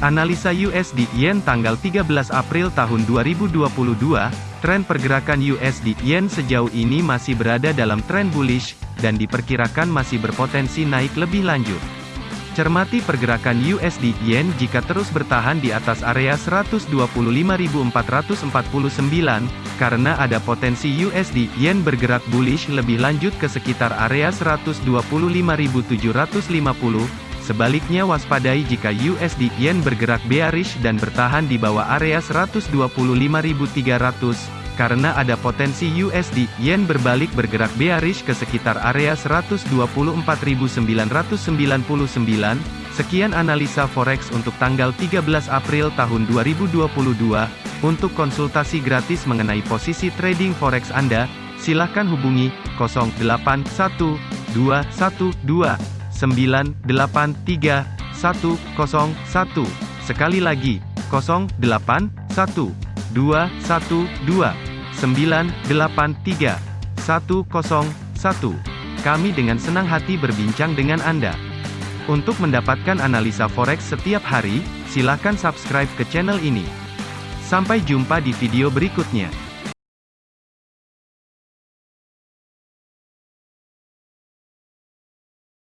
Analisa USD Yen tanggal 13 April tahun 2022, tren pergerakan USD Yen sejauh ini masih berada dalam tren bullish, dan diperkirakan masih berpotensi naik lebih lanjut. Cermati pergerakan USD Yen jika terus bertahan di atas area 125.449, karena ada potensi USD Yen bergerak bullish lebih lanjut ke sekitar area 125.750, Sebaliknya waspadai jika USD Yen bergerak bearish dan bertahan di bawah area 125.300, karena ada potensi USD Yen berbalik bergerak bearish ke sekitar area 124.999. Sekian analisa forex untuk tanggal 13 April tahun 2022. Untuk konsultasi gratis mengenai posisi trading forex Anda, silakan hubungi 081212 983 101. Sekali lagi, 08 1 2 1 2 983 101. Kami dengan senang hati berbincang dengan Anda. Untuk mendapatkan analisa forex setiap hari, silakan subscribe ke channel ini. Sampai jumpa di video berikutnya.